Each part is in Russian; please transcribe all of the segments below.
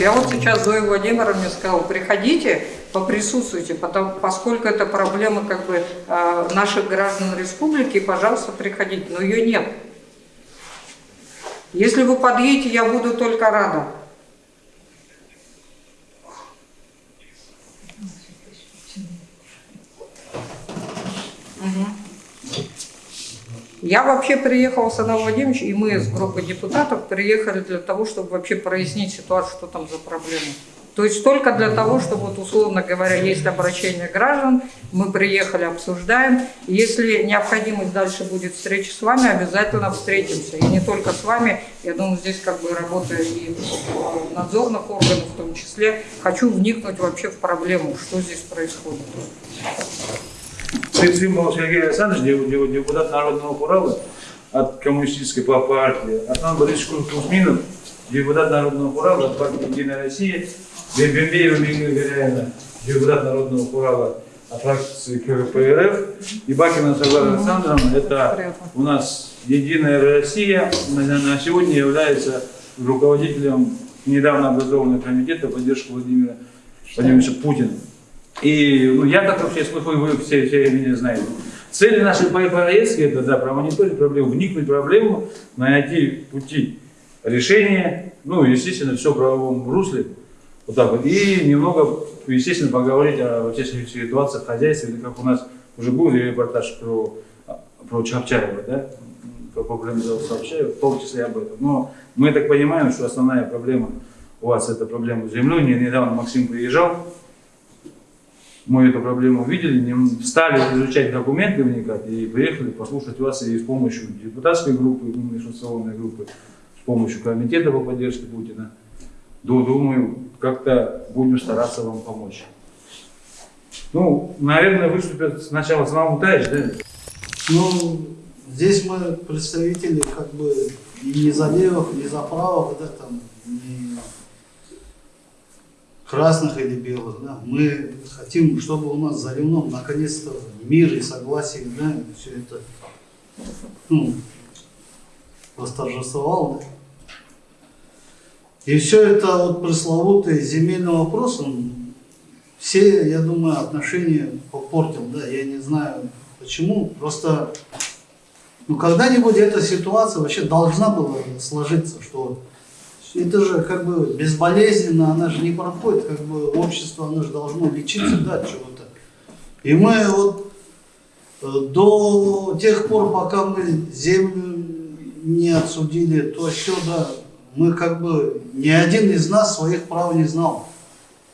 Я вот сейчас Зоя Владимировна сказала, приходите, поприсутствуйте, потому, поскольку это проблема как бы э, наших граждан республики, пожалуйста, приходите, но ее нет. Если вы подъедете, я буду только рада. Я вообще приехал с Анатолием Владимировичем, и мы с группой депутатов приехали для того, чтобы вообще прояснить ситуацию, что там за проблема. То есть только для того, чтобы, вот, условно говоря, есть обращение граждан, мы приехали, обсуждаем. Если необходимость дальше будет встречи с вами, обязательно встретимся. И не только с вами, я думаю, здесь как бы работает и надзорных органов в том числе. Хочу вникнуть вообще в проблему, что здесь происходит. Символ Сергей Александрович, депутат Народного Урала от коммунистической партии, Атман Борисович Кузьминов, депутат Народного Урала от партии Единая Россия, Бембеева Мигрия Горяина, депутат Народного Урала от фракции КПРФ, и Бакина Савара Александровна, это у нас Единая Россия, на сегодня является руководителем недавно образованного комитета поддержки Владимира Владимировича Путина. И ну, я как вообще слышу, вы все, все меня знаете. Цель нашей поездки это да, промониторить проблему, вникнуть в проблему, найти пути решения, ну, естественно, все в правовом русле, вот так вот, и немного, естественно, поговорить о вообще ситуации в хозяйстве, как у нас уже был репортаж про, про Чапчаева, да, про проблему Чапчаева, в том числе об этом. Но мы так понимаем, что основная проблема у вас это проблема с землей. Недавно Максим приезжал, мы эту проблему увидели, стали изучать документы, вникать и приехали послушать вас и с помощью депутатской группы, инвестиционной группы, с помощью комитета по поддержке Путина. Думаю, как-то будем стараться вам помочь. Ну, наверное, выступят сначала сам Мутаевич, да? Ну, здесь мы представители как бы не за левых, не за правых, да, там, не красных или белых, да, мы хотим, чтобы у нас за Ливном наконец-то мир и согласие, да, все это, ну, восторжествовало, да. И все это вот пресловутый земельный вопрос, он все, я думаю, отношения попортил, да, я не знаю почему, просто, ну, когда-нибудь эта ситуация вообще должна была сложиться, что это же как бы безболезненно, она же не проходит, как бы общество, оно же должно лечиться, да, чего-то. И мы вот э, до тех пор, пока мы землю не отсудили, то все, да, мы как бы, ни один из нас своих прав не знал.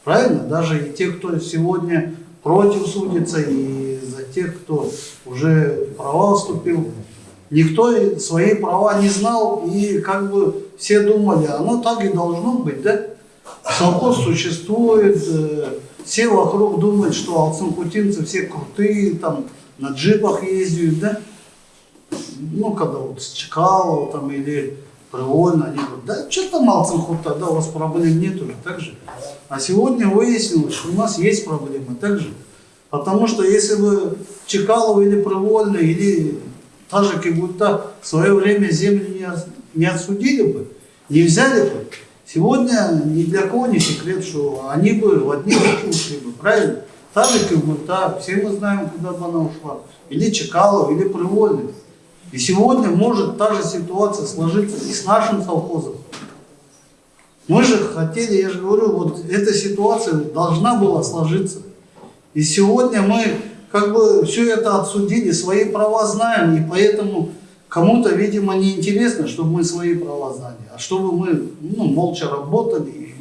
Правильно? Даже и те, кто сегодня против судится, и за тех, кто уже права вступил, никто свои права не знал, и как бы все думали, оно так и должно быть, да? Совхоз существует, э, все вокруг думают, что алцинкутинцы все крутые, там на джипах ездят, да? Ну, когда вот с Чкалова там или Привольно, они говорят, да что там Алцинхут, тогда у вас проблем нет уже, так же. А сегодня выяснилось, что у нас есть проблемы, так же. Потому что если бы Чекалова или Привольно, или та же Кибута в свое время землю не не отсудили бы, не взяли бы, сегодня ни для кого не секрет, что они бы в одни руки ушли бы, правильно? Та же Кивмурта, все мы знаем, куда бы она ушла. Или Чекалов, или Привольный. И сегодня может та же ситуация сложиться и с нашим совхозом. Мы же хотели, я же говорю, вот эта ситуация должна была сложиться. И сегодня мы как бы все это отсудили, свои права знаем, и поэтому Кому-то, видимо, не интересно, чтобы мы свои права знали, а чтобы мы ну, молча работали.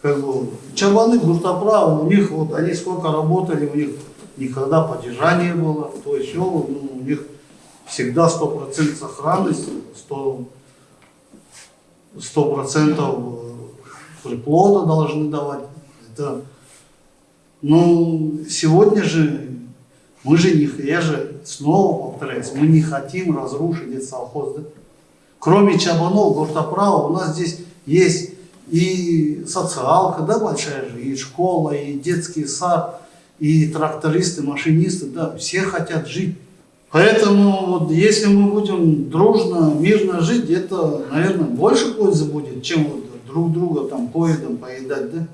Как бы, чабаны гуртоправы, у них вот они сколько работали, у них никогда падежа не было, то есть все, ну, у них всегда 100% сохранность, 100%, 100 приплода должны давать. Это, ну, сегодня же мы же не, я же снова повторяюсь, мы не хотим разрушить этот совхоз. Да? Кроме Чабанов, Гуртоправа, у нас здесь есть и социалка, да, большая же, и школа, и детский сад, и трактористы, машинисты, да, все хотят жить. Поэтому вот если мы будем дружно, мирно жить, это, наверное, больше пользы будет, чем вот друг друга там поедом поедать, да?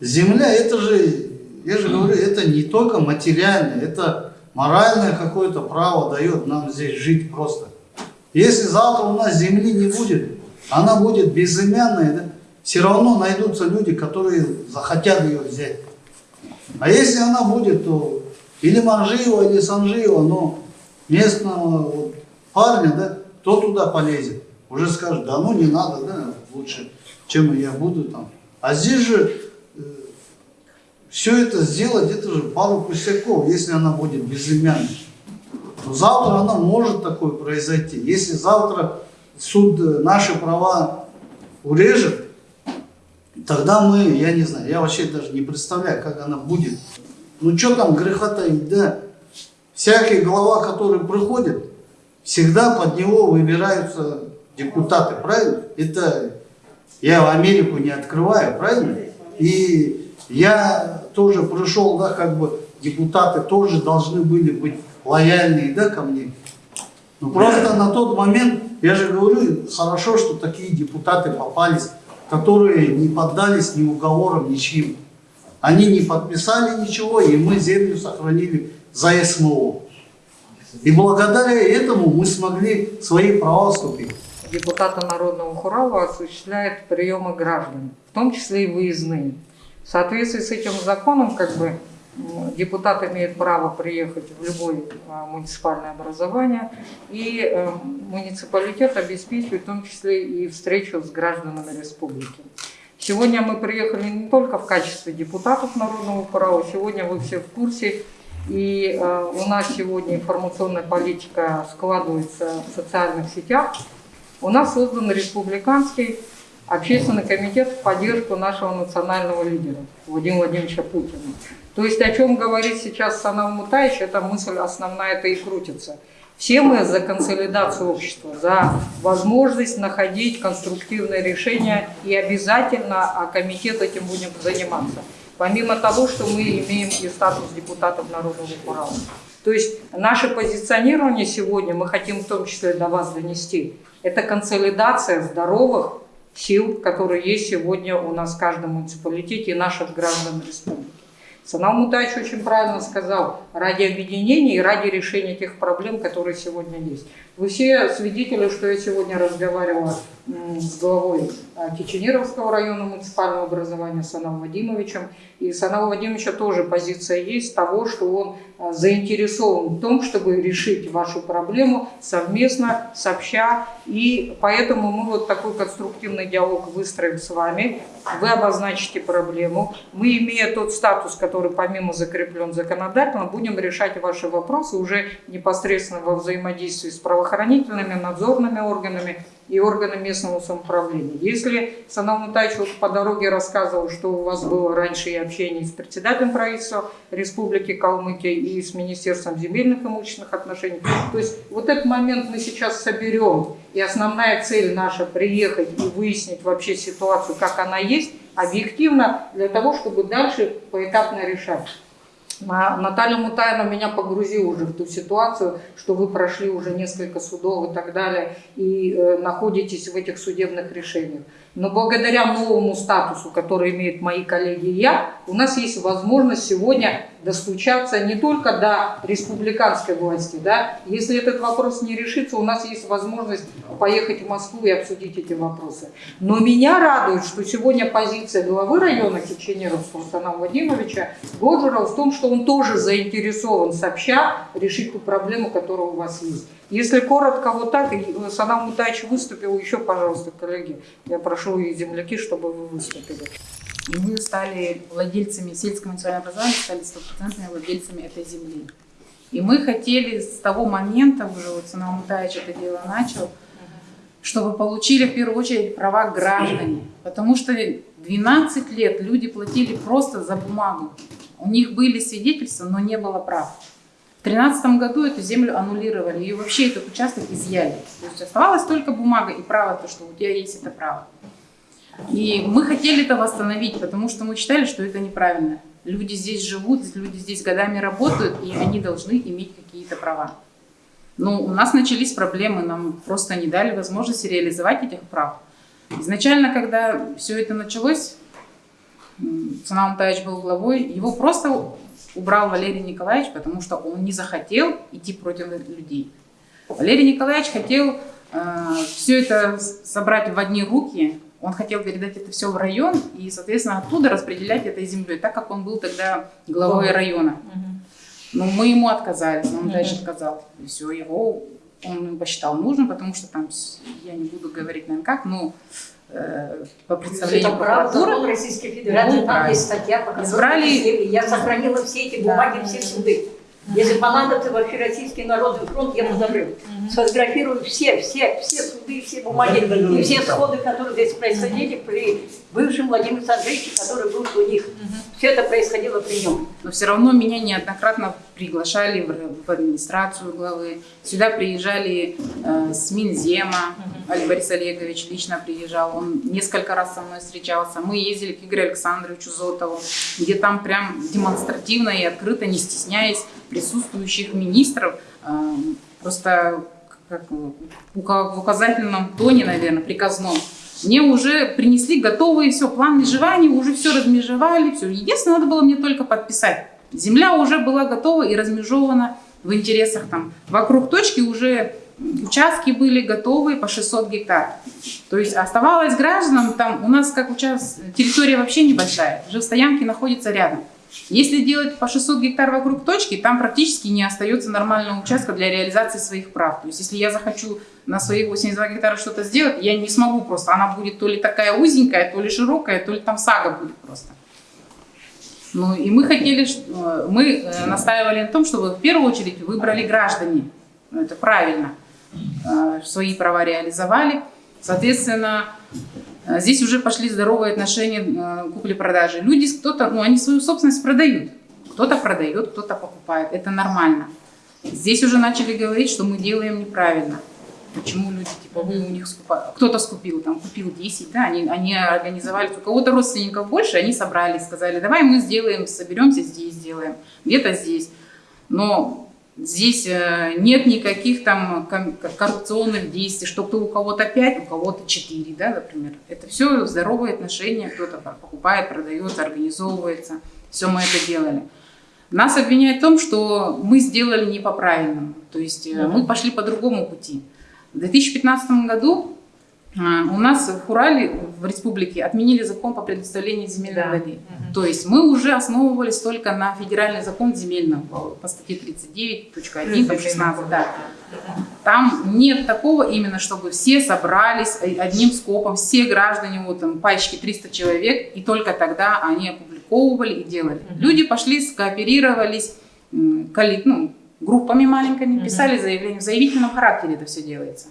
Земля, это же, я же говорю, это не только материальное, это моральное какое-то право дает нам здесь жить просто. Если завтра у нас земли не будет, она будет безымянной, да, все равно найдутся люди, которые захотят ее взять. А если она будет, то или Манжиева, или Санжиева, но местного вот парня, да, кто туда полезет? Уже скажет, да ну не надо, да, лучше, чем я буду там. А здесь же все это сделать, это же пару пустяков, если она будет безымянной. Но завтра она может такое произойти. Если завтра суд э, наши права урежет, тогда мы, я не знаю, я вообще даже не представляю, как она будет. Ну что там греха таить, да? Всякий глава, который приходит, всегда под него выбираются депутаты, правильно? Это я в Америку не открываю, правильно? И я тоже пришел, да, как бы депутаты тоже должны были быть лояльные, да, ко мне. Но просто на тот момент, я же говорю, хорошо, что такие депутаты попались, которые не поддались ни уговорам, ничьим. Они не подписали ничего, и мы землю сохранили за СМО. И благодаря этому мы смогли свои права вступить. Депутаты Народного Хурала осуществляют приемы граждан, в том числе и выездные. Соответствии с этим законом, как бы, депутат имеет право приехать в любое а, муниципальное образование, и э, муниципалитет обеспечивает в том числе и встречу с гражданами республики. Сегодня мы приехали не только в качестве депутатов Народного права, сегодня вы все в курсе, и э, у нас сегодня информационная политика складывается в социальных сетях. У нас создан республиканский общественный комитет в поддержку нашего национального лидера Владимира Владимировича Путина. То есть о чем говорит сейчас Санам Мутаевич, эта мысль основная это и крутится. Все мы за консолидацию общества, за возможность находить конструктивные решения и обязательно а комитет этим будем заниматься. Помимо того, что мы имеем и статус депутатов Народного Урала. То есть наше позиционирование сегодня мы хотим в том числе до вас донести. Это консолидация здоровых сил, которые есть сегодня у нас в каждом муниципалитете и наших граждан республики. Санал Мутач очень правильно сказал, ради объединения и ради решения тех проблем, которые сегодня есть. Вы все свидетели, что я сегодня разговаривала с главой а, Киченеровского района муниципального образования Саналом Вадимовичем. И Санала Вадимовича тоже позиция есть того, что он а, заинтересован в том, чтобы решить вашу проблему совместно, сообща. И поэтому мы вот такой конструктивный диалог выстроим с вами. Вы обозначите проблему. Мы, имея тот статус, который помимо закреплен законодательно, будем решать ваши вопросы уже непосредственно во взаимодействии с правоохранительными, надзорными органами и органы местного самоуправления. Если Санал Мутаевич вот по дороге рассказывал, что у вас было раньше и общение с председателем правительства Республики Калмыкия и с Министерством земельных и имущественных отношений, то есть вот этот момент мы сейчас соберем, и основная цель наша приехать и выяснить вообще ситуацию, как она есть, объективно, для того, чтобы дальше поэтапно решать. Наталья Мутаина меня погрузила уже в ту ситуацию, что вы прошли уже несколько судов и так далее, и э, находитесь в этих судебных решениях. Но благодаря новому статусу, который имеют мои коллеги и я, у нас есть возможность сегодня достучаться не только до республиканской власти. Да? Если этот вопрос не решится, у нас есть возможность поехать в Москву и обсудить эти вопросы. Но меня радует, что сегодня позиция главы района Киченеровского Санама Владимировича Годжера в том, что он тоже заинтересован сообща решить ту проблему, которая у вас есть. Если коротко вот так, Санам Мутаевич выступил, еще, пожалуйста, коллеги, я прошу и земляки, чтобы вы выступили. И мы стали владельцами сельского муниципального образования, стали стопроцентными владельцами этой земли. И мы хотели с того момента, уже вот Санам Мутаевич это дело начал, чтобы получили в первую очередь права граждане. Потому что 12 лет люди платили просто за бумагу. У них были свидетельства, но не было прав. В 2013 году эту землю аннулировали, и вообще этот участок изъяли. То есть оставалась только бумага и право, то, что у тебя есть это право. И мы хотели это восстановить, потому что мы считали, что это неправильно. Люди здесь живут, люди здесь годами работают, и они должны иметь какие-то права. Но у нас начались проблемы, нам просто не дали возможности реализовать этих прав. Изначально, когда все это началось, Санам Таевич был главой, его просто убрал Валерий Николаевич, потому что он не захотел идти против людей. Валерий Николаевич хотел все это собрать в одни руки, он хотел передать это все в район и, соответственно, оттуда распределять этой землей, так как он был тогда главой Главой. района. Но мы ему отказали, Санам Мгм. Таевич отказал. И все, его он посчитал нужным, потому что там, я не буду говорить, наверное, как, но э, по представлению Это прокуратуры, закон Российской Федерации, Ну, там есть статья, по которой Избрали- я сохранила все эти бумаги, все суды. Если понадобится вообще Российский народный фронт, я позову. Сфотографирую все, все, все суды, все бумаги и все сходы, которые здесь происходили при бывшем Владимире Андреевиче, который был у них. Все это происходило при нем. но все равно меня неоднократно приглашали в, администрацию главы. Сюда приезжали э, с Минзема, Олег Борис Олегович лично приезжал, он несколько раз со мной встречался. Мы ездили к Игорю Александровичу Зотову, где там прям демонстративно и открыто, не стесняясь присутствующих министров, э, просто как, в указательном тоне, наверное, приказном, мне уже принесли готовые все, план межевания, уже все размежевали, все. Единственное, надо было мне только подписать. Земля уже была готова и размежевана в интересах там. Вокруг точки уже участки были готовы по 600 гектар. То есть оставалось гражданам, там у нас как участок, территория вообще небольшая, стоянки находятся рядом. Если делать по 600 гектар вокруг точки, там практически не остается нормального участка для реализации своих прав. То есть если я захочу на своих 82 гектара что-то сделать, я не смогу просто. Она будет то ли такая узенькая, то ли широкая, то ли там сага будет просто. Ну и мы хотели, э, мы э, настаивали на том, чтобы в первую очередь выбрали граждане. Ну, это правильно. Э, Свои права реализовали. Соответственно, здесь уже пошли здоровые отношения купли-продажи. Люди, кто-то, ну они свою собственность продают. Кто-то продает, кто-то покупает. Это нормально. Здесь уже начали говорить, что мы делаем неправильно. Почему люди, типа, вы у них скупали, кто-то скупил, там, купил 10, да, они, они организовали, у кого-то родственников больше, они собрались, сказали, давай мы сделаем, соберемся здесь, сделаем, где-то здесь. Но здесь э, нет никаких там коррупционных действий, что кто у кого-то 5, у кого-то 4, да, например. Это все здоровые отношения, кто-то покупает, продает, организовывается. Все мы это делали. Нас обвиняют в том, что мы сделали не по правильному. То есть э, мы пошли по другому пути. В 2015 году а, у нас в Урале, в республике, отменили закон по предоставлению земельной Да. воды. То есть мы уже основывались только на федеральный закон земельном по, статье 39.1, там 16, да. Там нет такого именно, чтобы все собрались одним скопом, все граждане, вот там пачки 300 человек, и только тогда они опубликовывали и делали. Люди пошли, скооперировались, м, колли- ну, группами маленькими, писали заявление. В заявительном характере это все делается.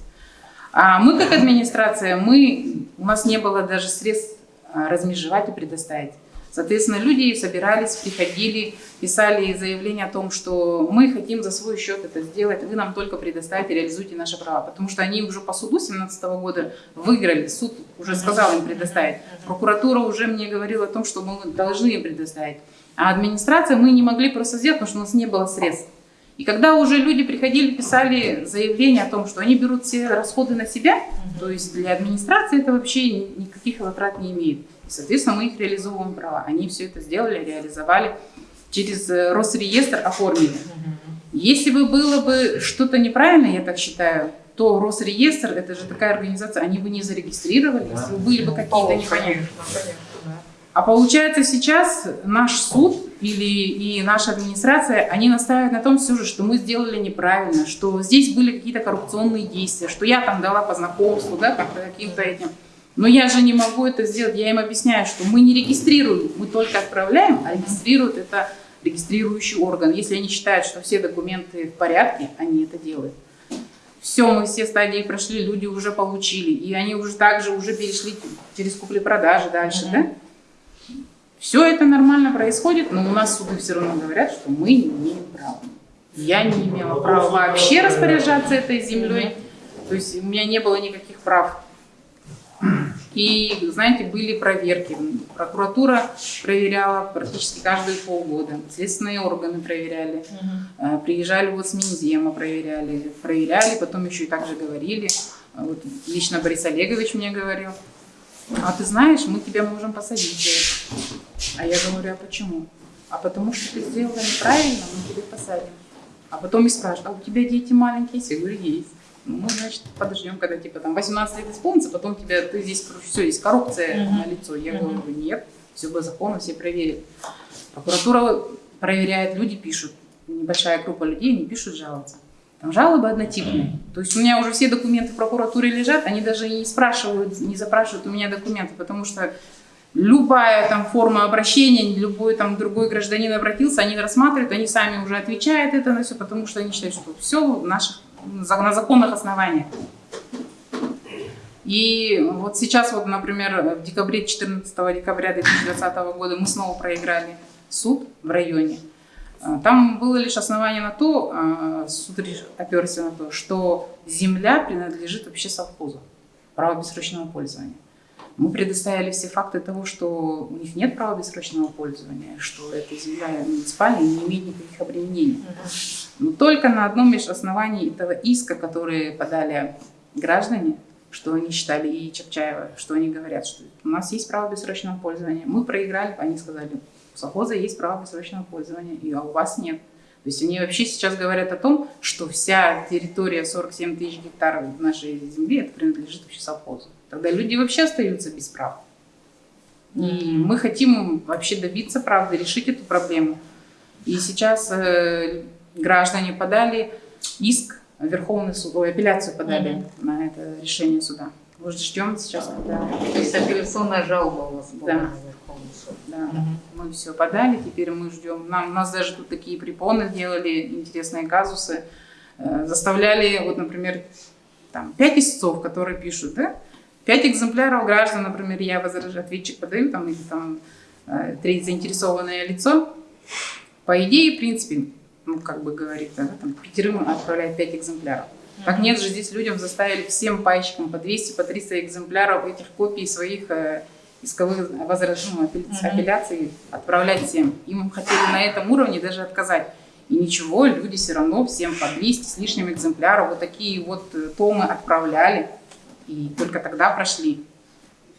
А мы как администрация, мы, у нас не было даже средств а, размежевать и предоставить. Соответственно, люди собирались, приходили, писали заявление о том, что мы хотим за свой счет это сделать, вы нам только предоставите, реализуйте наши права. Потому что они уже по суду 2017 года выиграли, суд уже сказал им предоставить. Прокуратура уже мне говорила о том, что мы должны им предоставить. А администрация мы не могли просто сделать, потому что у нас не было средств. И когда уже люди приходили, писали заявление о том, что они берут все расходы на себя, то есть для администрации это вообще ни- никаких затрат не имеет. И, соответственно, мы их реализовываем права. Они все это сделали, реализовали, через э, Росреестр оформили. Если бы было бы что-то неправильно, я так считаю, то Росреестр, это же такая организация, они бы не зарегистрировали, если бы были бы какие-то непонятные. А получается сейчас наш суд или и наша администрация, они настаивают на том все же, что мы сделали неправильно, что здесь были какие-то коррупционные действия, что я там дала по знакомству, да, как-то каким-то этим. Но я же не могу это сделать. Я им объясняю, что мы не регистрируем, мы только отправляем, а регистрирует это регистрирующий орган. Если они считают, что все документы в порядке, они это делают. Все, мы все стадии прошли, люди уже получили, и они уже также уже перешли через купли-продажи дальше, да? Все это нормально происходит, но у нас суды все равно говорят, что мы не имеем права. Я не имела права вообще распоряжаться этой землей, то есть у меня не было никаких прав. И, знаете, были проверки. Прокуратура проверяла практически каждые полгода. Следственные органы проверяли. Э, Приезжали вот с Минзема, проверяли. Проверяли, потом еще и также говорили. Вот лично Борис Олегович мне говорил. а ты знаешь, мы тебя можем посадить за это. А я говорю, а почему? А потому что ты сделала неправильно, мы тебя посадим. А потом и спрашивают, а у тебя дети маленькие? Я говорю, есть. Ну, мы, значит, подождем, когда типа там 18 лет исполнится, потом тебя, ты здесь, все, есть коррупция Мгм. на лицо. Я говорю, нет, все по закону, все проверят. Прокуратура проверяет, люди пишут. Небольшая группа людей, они пишут, жалуются. Там жалобы однотипные. То есть у меня уже все документы в прокуратуре лежат, они даже не спрашивают, не запрашивают у меня документы, потому что любая там форма обращения, любой там другой гражданин обратился, они рассматривают, они сами уже отвечают это на все, потому что они считают, что все в наших, на законных основаниях. И вот сейчас, вот, например, в декабре, 14 декабря 2020 года мы снова проиграли суд в районе. А, Там было лишь основание на то, а, суд оперся на то, что земля принадлежит вообще совхозу, право бессрочного пользования. Мы предоставили все факты того, что у них нет права бессрочного пользования, что эта земля муниципальная не имеет никаких обременений. Но только на одном лишь основании этого иска, который подали граждане, что они считали и Чапчаева, что они говорят, что у нас есть право бессрочного пользования. Мы проиграли, они сказали, у совхоза есть право бессрочного пользования, и, а у вас нет. То есть они вообще сейчас говорят о том, что вся территория 47 тысяч гектаров нашей земли это принадлежит вообще совхозу. Тогда люди вообще остаются без прав. И мы хотим вообще добиться правды, решить эту проблему. И сейчас э, граждане подали иск в Верховный суд, ой, апелляцию подали на это решение суда. Вот ждем сейчас, когда То есть апелляционная жалоба у вас была Да. на Верховный суд. да, мы все подали, теперь мы ждем. Нам, у нас даже тут такие препоны делали, интересные казусы. Э, заставляли, вот, например, там, пять истцов, которые пишут, да, пять экземпляров граждан, например, я возражаю, ответчик подаю, там, или там э, третье заинтересованное лицо. По идее, в принципе, ну, как бы говорит, да, там, пятерым отправляет пять экземпляров. Так нет же, здесь людям заставили всем пайщикам по 200, по 300 экземпляров этих копий своих э, исковых возражений, ну, апелля- Мгм. апелляций отправлять всем. Им хотели на этом уровне даже отказать. И ничего, люди все равно всем по 200 с лишним экземпляров вот такие вот э, томы отправляли. И только тогда прошли.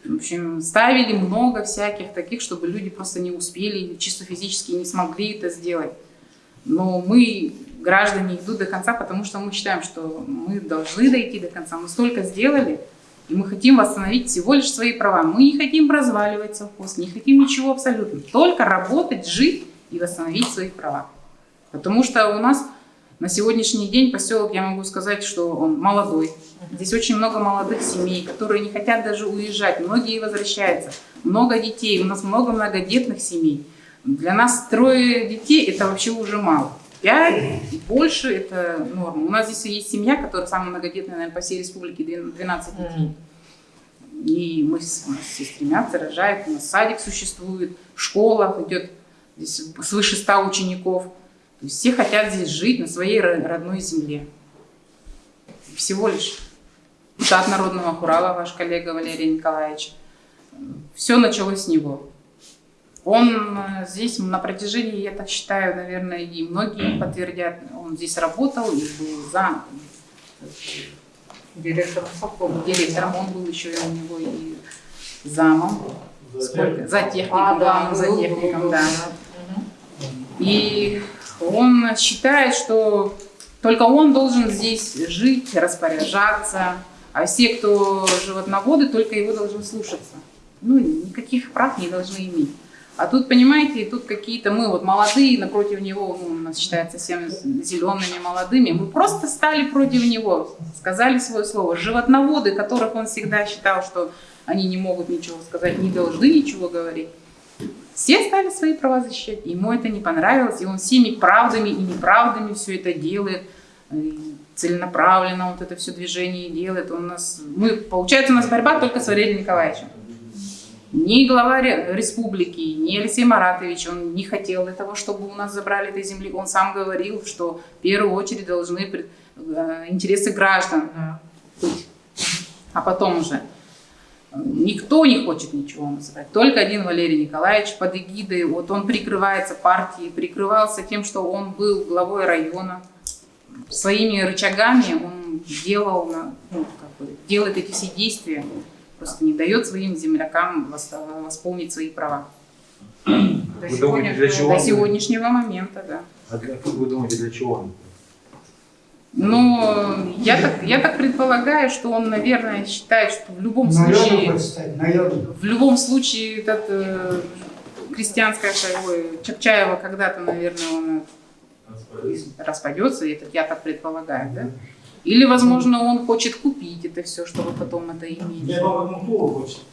В общем, ставили много всяких таких, чтобы люди просто не успели, чисто физически не смогли это сделать. Но мы, граждане, идут до конца, потому что мы считаем, что мы должны дойти до конца. Мы столько сделали, и мы хотим восстановить всего лишь свои права. Мы не хотим разваливать совхоз, не хотим ничего абсолютно. Только работать, жить и восстановить свои права. Потому что у нас на сегодняшний день поселок, я могу сказать, что он молодой. Здесь очень много молодых семей, которые не хотят даже уезжать. Многие возвращаются. Много детей. У нас много многодетных семей. Для нас трое детей это вообще уже мало. Пять и больше это норма. У нас здесь есть семья, которая самая многодетная, наверное, по всей республике, 12 детей. И мы у нас все стремятся, рожают, у нас садик существует, школа идет здесь свыше 100 учеников. То есть все хотят здесь жить на своей ро- родной земле. Всего лишь. Депутат Народного Хурала, ваш коллега Валерий Николаевич. Все началось с него. Он э, здесь на протяжении, я так считаю, наверное, и многие подтвердят, он здесь работал и был за Директор совхоза. директором, он был еще и у него и замом, сколько, за техником, А, да, главным за был, был, техником, был, да. Мгм. И он считает, что только он должен здесь жить, распоряжаться, а все, кто животноводы, только его должны слушаться. Ну, никаких прав не должны иметь. А тут, понимаете, тут какие-то мы вот молодые, напротив него, ну, у нас считается всем зелеными молодыми, мы просто стали против него, сказали свое слово. Животноводы, которых он всегда считал, что они не могут ничего сказать, не должны ничего говорить, все стали свои права защищать. Ему это не понравилось, и он всеми правдами и неправдами все это делает, и целенаправленно вот это все движение делает. Он нас, мы, получается, у нас борьба только с Валерием Николаевичем. Ни глава ре- республики, ни Алексей Маратович, он не хотел этого, чтобы у нас забрали этой земли. Он сам говорил, что в первую очередь должны э, интересы граждан быть, а потом уже. Никто не хочет ничего забрать. Только один Валерий Николаевич под эгидой, вот он прикрывается партией, прикрывался тем, что он был главой района. Своими рычагами он делал, ну, как бы, делает эти все действия. просто не дает своим землякам вос- восполнить свои права. До Вы думаете? До сегодняшнего момента, да. А для, как вы думаете, для чего? Но я так, я так предполагаю, что он, наверное, считает, что в любом случае, в любом случае, этот э, крестьянская ой, Чапчаева когда-то, наверное, он распадется, и это я так предполагаю, да? Или, возможно, он хочет купить это все, чтобы потом это иметь.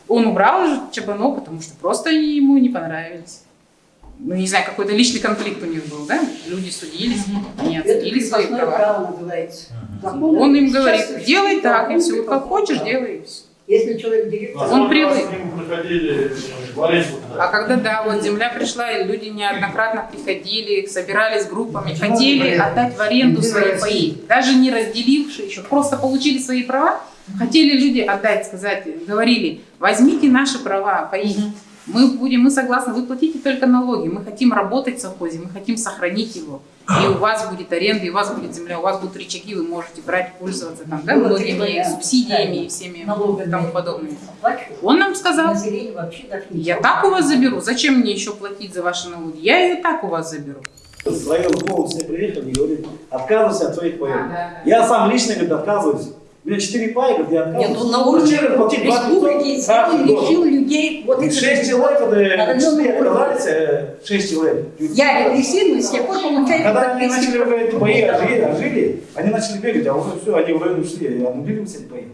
Он убрал же Чабано, потому что просто ему не понравились. Ну, не знаю, какой-то личный конфликт у них был, да? Люди судились, они Это отсудили свои права. право Он им сейчас говорит, делай так, и все, вот как хочешь, делай и все. Если человек директор, Он привык. аренду. А когда, да, вот земля пришла, и люди неоднократно приходили, собирались группами, хотели отдать в аренду свои паи, даже не разделившие еще, просто получили свои права, хотели люди отдать, сказать, говорили, возьмите наши права, паи, мы будем, мы согласны, вы платите только налоги, мы хотим работать в совхозе, мы хотим сохранить его. И у вас будет аренда, и у вас будет земля, у вас будут рычаги, вы можете брать, пользоваться там, да, многими субсидиями и всеми налогами. тому подобными. Он нам сказал, я так у вас заберу, зачем мне еще платить за ваши налоги, я ее так у вас заберу своим духовным все приехал и говорит, отказывайся от твоих паек. А, да, да. Я сам лично говорит, отказываюсь. У меня 4 паек, я отказываюсь. Нет, ну на улице республики решил людей 6 лет, это когда оказались, шесть человек. Я репрессивный, с тех пор получаю... Когда они начали в бои, ожили, ожили, они начали бегать, а уже все, они в район ушли, аннулировались эти бои.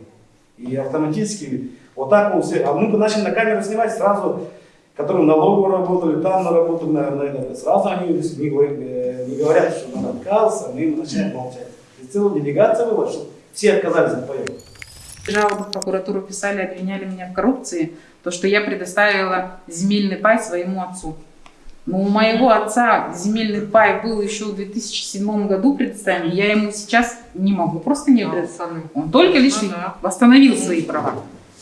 И автоматически, вот так вот все, а мы бы начали на камеру снимать сразу, которые налогово работали, там на работали, наверное, сразу они не, не говорят, что он отказ, а мы начали молчать. И целая делегация была, что все отказались от поездки. Жалобы в прокуратуру писали, обвиняли меня в коррупции, то, что я предоставила земельный пай своему отцу. Но у моего отца земельный пай был еще в 2007 году предоставлен, я ему сейчас не могу, просто не предоставлю. Он только лишь Ну да. восстановил свои права.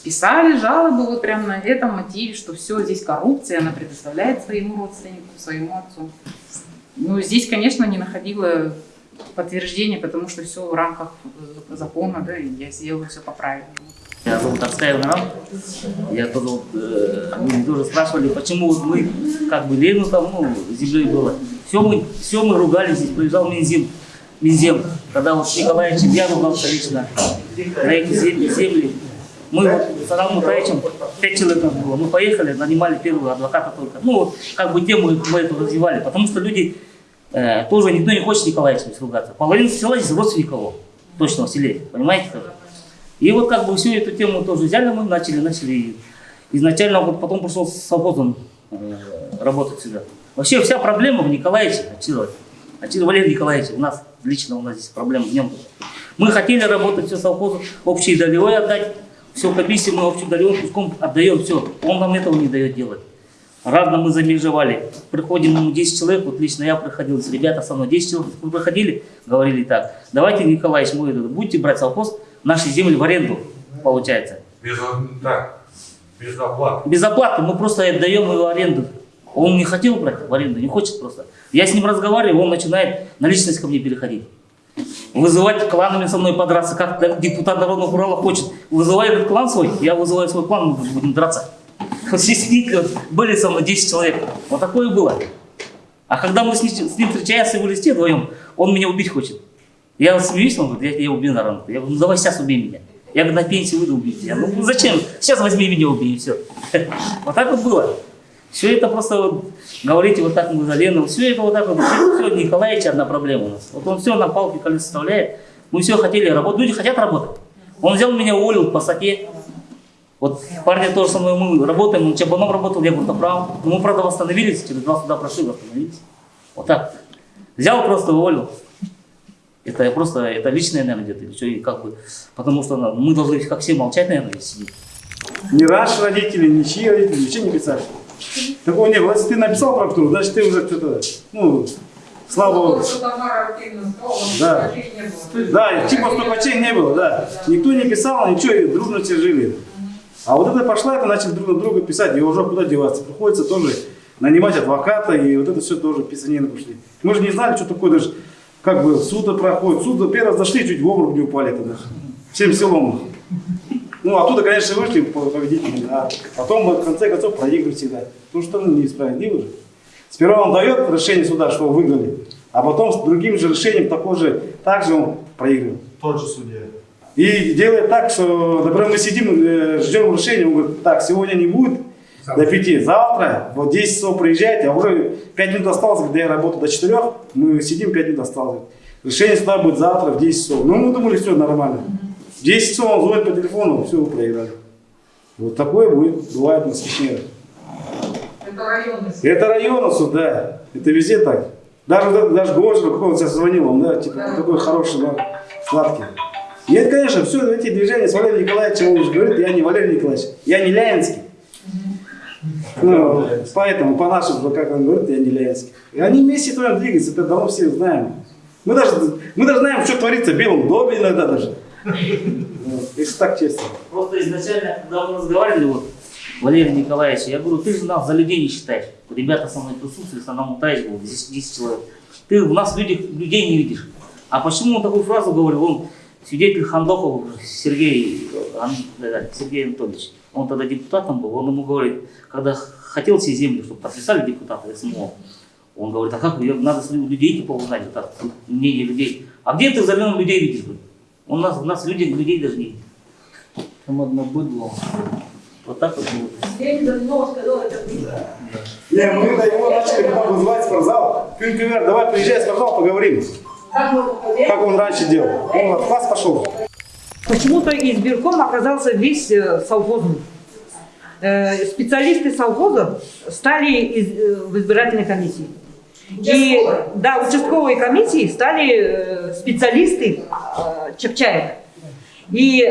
Писали жалобы вот прям на этом мотиве, что все, здесь коррупция, она предоставляет своему родственнику, своему отцу. Ну, здесь, конечно, не находила подтверждения, потому что все в рамках закона, да, и я сделала все по правилам. Я зовут Арскаев Нарам. Я тоже, э, люди тоже спрашивали, почему вот мы, как бы, Лену там, ну, землей было. Все мы, все мы ругались, здесь приезжал Минзим, Минзем, когда вот Николаевичем я ругался лично на эти земли. земли. Мы вот с Адамом Мутаевичем, пять человек было, мы поехали, нанимали первого адвоката только. Ну, вот, как бы тему мы эту развивали, потому что люди, э, тоже никто не хочет с Николаевичем ругаться. Половина села здесь родственников точно в селе, понимаете? как? И вот как бы всю эту тему тоже взяли мы, начали, начали. Изначально вот потом пришел с совхозом э, работать сюда. Вообще вся проблема в Николаевиче, Ачилове. Ачилов Валерий Николаевич, у нас лично у нас здесь проблема в нем. Мы хотели работать все совхозу, общий долевой отдать, все комиссии мы общий долевой куском отдаем, все. Он нам этого не дает делать. Разно мы замежевали. Приходим ему 10 человек, вот лично я приходил, ребята со мной 10 человек приходили, говорили так, давайте, Николаевич, мы будете брать совхоз, наши земли в аренду, получается. Без, так, без оплаты. Без оплаты мы просто отдаем его в аренду. Он не хотел брать в аренду, не хочет просто. Я с ним разговариваю, он начинает на личность ко мне переходить. Вызывать кланами со мной подраться, как депутат Народного Урала хочет. Вызывай говорит, клан свой, я вызываю свой клан, мы будем драться. Были со мной 10 человек. Вот такое было. А когда мы с ним, с ним встречаемся в листе вдвоем, он меня убить хочет. Я смеюсь, он говорит, я тебя убью на ранку. Я говорю, ну давай сейчас убей меня. Я говорю, на пенсию выйду убить тебя. Ну зачем? Сейчас возьми меня убей и все. Вот так вот было. Все это просто вот, говорите вот так Лену, все это вот так вот, все, Николаевич одна проблема у нас. Вот он все на палке колес составляет. Мы все хотели работать, люди хотят работать. Он взял меня, уволил по статье. Вот парни тоже со мной мы работаем, он Чабаном работал, я Буртоправ. Но мы, правда, восстановились, через два суда прошли, восстановились. Вот так. Взял просто, уволил. Это просто, это личное, наверное, где-то, или что, и как бы, потому что ну, мы должны как все молчать, наверное, сидеть. Ни наши родители, ни чьи родители, ничего не писали. Такого не было. Если ты написал прокуратуру, значит ты уже что-то, ну, активно сказала, Да. не. Да, типа стопачей не было, да. Никто не писал, ничего, и дружно все жили. А вот это пошла, это начали друг на друга писать, и уже куда деваться. Приходится тоже нанимать адвоката, и вот это все тоже писанины пошли. Мы же не знали, что такое даже, как бы, суд проходит. Суд первый раз зашли, чуть в обморок не упали тогда. Всем селом. Ну, оттуда, конечно, вышли победители, а потом в конце концов проигрывают всегда. Потому что ну, несправедливо же. Сперва он дает решение суда, что вы выиграли, а потом с другим же решением такой же, так же он проигрывает. Тот же судья. И делает так, что, например, мы сидим, э, ждем решения, он говорит, так, сегодня не будет до пяти, завтра вот 10 часов приезжайте, а уже 5 минут осталось, когда я работаю до 4, мы сидим 5 минут осталось. Решение суда будет завтра в 10 часов. Ну, мы думали, все нормально. В 10 часов он звонит по телефону, все, вы проиграли. Вот такое будет, бывает на Чечне. Это районный суд. Это районный суд, да. Это везде так. Даже, даже Гожин, как он сейчас звонил, он, да, типа, такой хороший, да, сладкий. И это, конечно, все эти движения с Валерием Николаевичем, он уже говорит, я не Валерий Николаевич, я не Ляинский. Ну, поэтому, по-нашему, как он говорит, я не Ляинский. И они вместе туда двигаются, это давно все знаем. Мы даже, мы даже знаем, что творится в Белом доме иногда даже. Если так честно. Просто изначально, когда мы разговаривали, вот, Валерий Николаевич, я говорю, ты же нас за людей не считаешь. Ребята со мной присутствовали, со мной Мутаевич был, 10, 10 человек. Ты в нас люди, людей не видишь. А почему он такую фразу говорил? Он свидетель Хандохов Сергей, Сергей Анатольевич. Он тогда депутатом был, он ему говорит, когда хотел все земли, чтобы подписали депутаты СМО, он говорит, а как, надо с лю- людей типа узнать, вот так, мнение людей. А где ты за миллион людей видишь? У нас, у нас люди, людей даже не видит. Там одно быдло. Вот так вот было. Не, мы когда его начали потом вызывать в спортзал, Кюнкювер, давай приезжай в спортзал, поговорим. Как он раньше делал. Он от вас пошел. Почему-то избирком оказался весь э, совхозный. Э, Специалисты совхоза стали из- э, в избирательной комиссии. И, да, участковые комиссии стали э, специалисты э, Чапчаева. И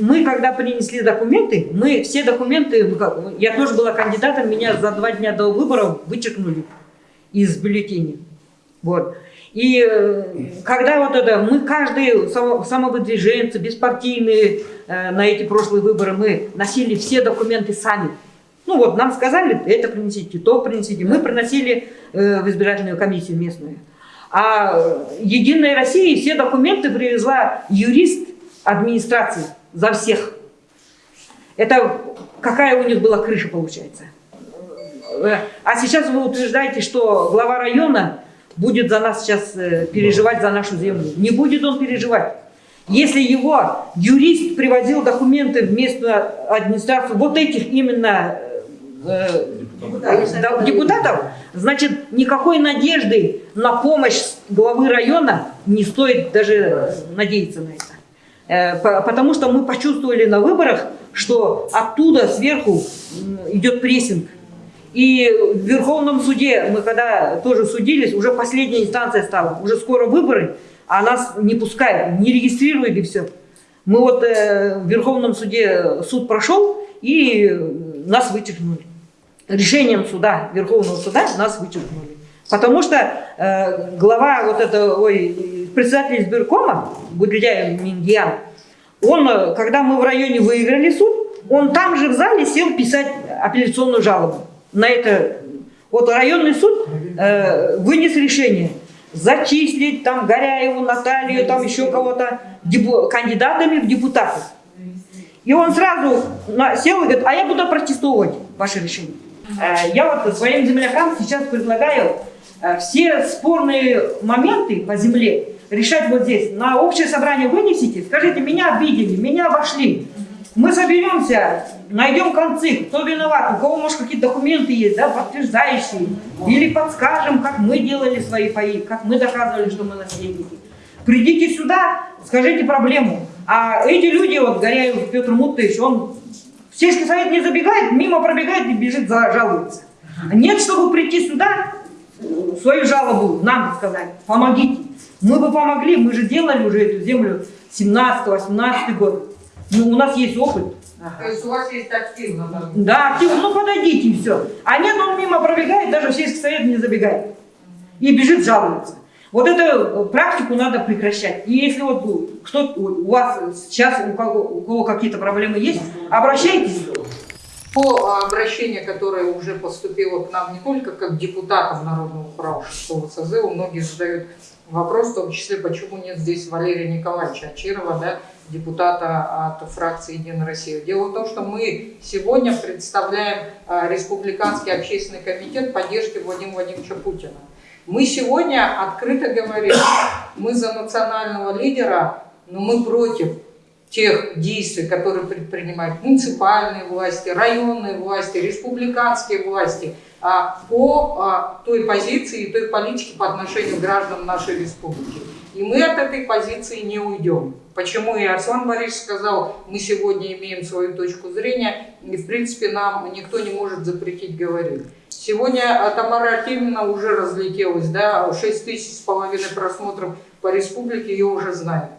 мы, когда принесли документы, мы все документы, я тоже была кандидатом, меня за два дня до выборов вычеркнули из бюллетеней. Вот. И э, когда вот это, мы каждый само- самовыдвиженцы, беспартийные э, на эти прошлые выборы, мы носили все документы сами. Ну вот, нам сказали, это принесите, то принесите. Мы приносили э, в избирательную комиссию местную. А Единая Россия все документы привезла юрист администрации за всех. Это какая у них была крыша получается. А сейчас вы утверждаете, что глава района будет за нас сейчас э, переживать за нашу землю. Не будет он переживать. Если его юрист привозил документы в местную администрацию вот этих именно э, да, депутатов, значит, никакой надежды на помощь главы района не стоит даже надеяться на это. Э, по- Потому что мы почувствовали на выборах, что оттуда сверху идет прессинг. И в Верховном суде, мы когда тоже судились, уже последняя инстанция стала, уже скоро выборы, а нас не пускают, не регистрируют и все. Мы вот э, в Верховном суде суд прошел и нас вычеркнули. Решением суда, Верховного суда нас вычеркнули. Потому что э, глава вот это, ой, председатель избиркома, Будляев Мингиян, он, э, когда мы в районе выиграли суд, он там же в зале сел писать апелляционную жалобу на это. Вот районный суд э, вынес решение зачислить там Горяеву, Наталью, там еще кого-то кандидатами в депутаты. И он сразу сел и говорит, а я буду протестовать ваше решение. Э, Я вот своим землякам сейчас предлагаю э, все спорные моменты по земле решать вот здесь. На общее собрание вынесите, скажите, меня обидели, меня обошли. Мы соберемся, найдем концы, кто виноват, у кого, может, какие-то документы есть, да, подтверждающие. Или подскажем, как мы делали свои паи, как мы доказывали, что мы наследники. Придите сюда, скажите проблему. А эти люди, вот Горяев Петр Муттович, он в сельский совет не забегает, мимо пробегает и бежит, жалуется. Нет, чтобы прийти сюда, свою жалобу нам сказать, помогите. Мы бы помогли, мы же делали уже эту землю 17-18 год. Ну, у нас есть опыт. То есть у вас есть активно, да? Да, активно, ну подойдите и все. А нет, он мимо пробегает, даже в сельский совет не забегает. И бежит жалуется. Вот эту э, практику надо прекращать. И если вот кто у вас сейчас, у кого, у кого какие-то проблемы есть, обращайтесь. По обращению, которое уже поступило к нам не только как депутатам Народного шестого созыва, многие задают Вопрос в том числе, почему нет здесь Валерия Николаевича Ачирова, да, депутата от фракции «Единая Россия». Дело в том, что мы сегодня представляем а, Республиканский общественный комитет поддержки Владимира Владимировича Путина. Мы сегодня открыто говорим, мы за национального лидера, но мы против тех действий, которые предпринимают муниципальные власти, районные власти, республиканские власти а, по а, той позиции и той политике по отношению к гражданам нашей республики. И мы от этой позиции не уйдем. Почему и Арслан Борисович сказал, мы сегодня имеем свою точку зрения, и в принципе нам никто не может запретить говорить. Сегодня Тамара Артемьевна уже разлетелась, да, 6 тысяч с половиной просмотров по республике, ее уже знают.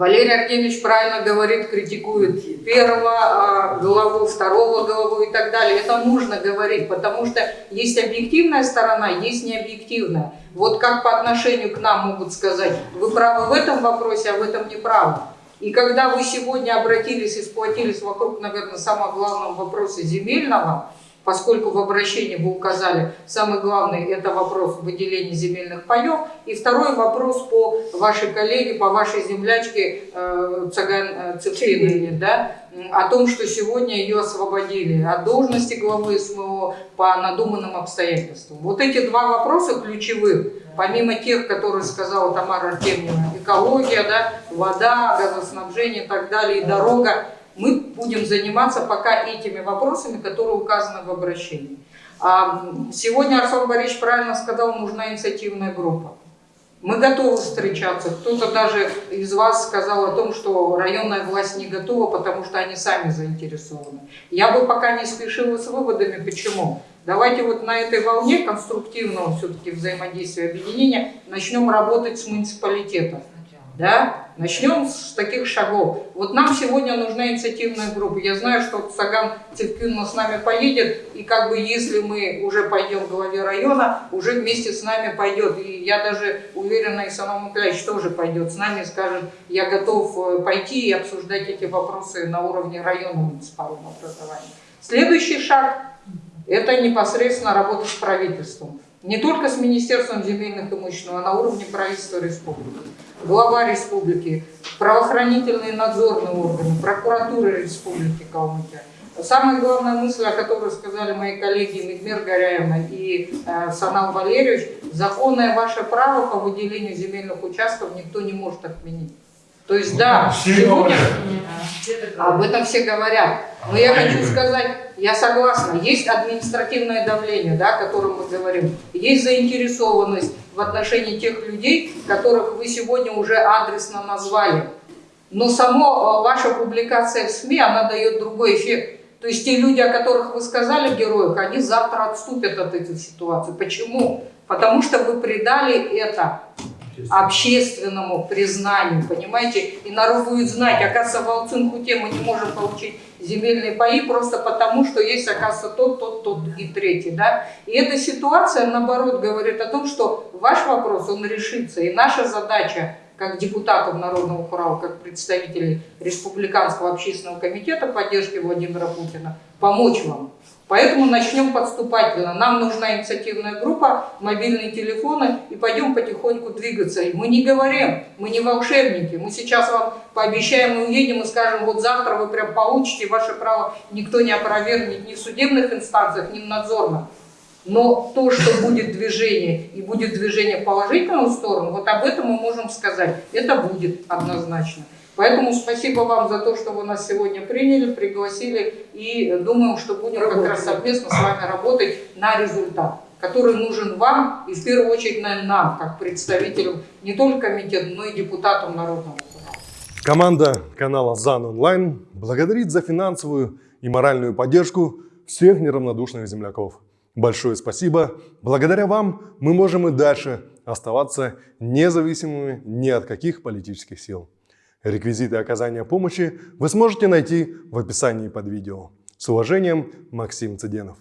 Валерий Артемьевич правильно говорит, критикует первого а, главу, второго главу и так далее. Это нужно говорить, потому что есть объективная сторона, есть необъективная. Вот как по отношению к нам могут сказать, вы правы в этом вопросе, а в этом не правы. И когда вы сегодня обратились и сплотились вокруг, наверное, самого главного вопроса земельного, поскольку в обращении вы указали, самый главный это вопрос выделения земельных паев, и второй вопрос по вашей коллеге, по вашей землячке э, Цаган э, Цепчинине, да, о том, что сегодня ее освободили от должности главы СМО по надуманным обстоятельствам. Вот эти два вопроса ключевых, помимо тех, которые сказала Тамара Артемьевна, экология, да, вода, газоснабжение и так далее, и дорога, мы будем заниматься пока этими вопросами, которые указаны в обращении. А сегодня Арсен Борисович правильно сказал, нужна инициативная группа. Мы готовы встречаться. Кто-то даже из вас сказал о том, что районная власть не готова, потому что они сами заинтересованы. Я бы пока не спешила с выводами. Почему? Давайте вот на этой волне конструктивного все-таки взаимодействия объединения начнем работать с муниципалитетом. Да? Начнем с таких шагов. Вот нам сегодня нужна инициативная группа. Я знаю, что Саган Цевкюнна с нами поедет, и как бы если мы уже пойдем к главе района, уже вместе с нами пойдет. И я даже уверена, и Санам Николаевич тоже пойдет с нами скажет, я готов э, пойти и обсуждать эти вопросы на уровне района муниципального образования. Следующий шаг – это непосредственно работа с правительством. Не только с Министерством земельных имуществ, а на уровне правительства республики глава республики, правоохранительные надзорные органы, прокуратура республики Калмыкия. Самая главная мысль, о которой сказали мои коллеги Медмир Горяевна и э, Санал Валерьевич, законное ваше право по выделению земельных участков никто не может отменить. То есть, да, сегодня об этом все говорят. Но я хочу сказать, я согласна, есть административное давление, да, о котором мы говорим, есть заинтересованность в отношении тех людей, которых вы сегодня уже адресно назвали. Но сама ваша публикация в СМИ, она дает другой эффект. То есть те люди, о которых вы сказали героях, они завтра отступят от этой ситуации. Почему? Потому что вы придали это общественному признанию, понимаете? И народ будет знать, оказывается, в Алцинхуте мы не можем получить земельные паи просто потому, что есть, оказывается, тот, тот, тот и третий, да? И эта ситуация, наоборот, говорит о том, что ваш вопрос, он решится, и наша задача как депутатов Народного хурала, как представителей Республиканского общественного комитета поддержки Владимира Путина, помочь вам. Поэтому начнем подступательно. Нам нужна инициативная группа, мобильные телефоны, и пойдем потихоньку двигаться. И мы не говорим, мы не волшебники. Мы сейчас вам пообещаем, мы уедем и скажем, вот завтра вы прям получите ваше право, никто не опровергнет ни в судебных инстанциях, ни в надзорных. Но то, что будет движение, и будет движение в положительную сторону, вот об этом мы можем сказать. Это будет однозначно. Поэтому спасибо вам за то, что вы нас сегодня приняли, пригласили. И думаем, что будем как раз совместно с вами работать на результат, который нужен вам и в первую очередь наверное, нам, как представителям не только комитета, но и депутатам Народного суда. Команда канала ЗАН Онлайн благодарит за финансовую и моральную поддержку всех неравнодушных земляков. Большое спасибо. Благодаря вам мы можем и дальше оставаться независимыми ни от каких политических сил. Реквизиты оказания помощи вы сможете найти в описании под видео. С уважением, Максим Цыденов.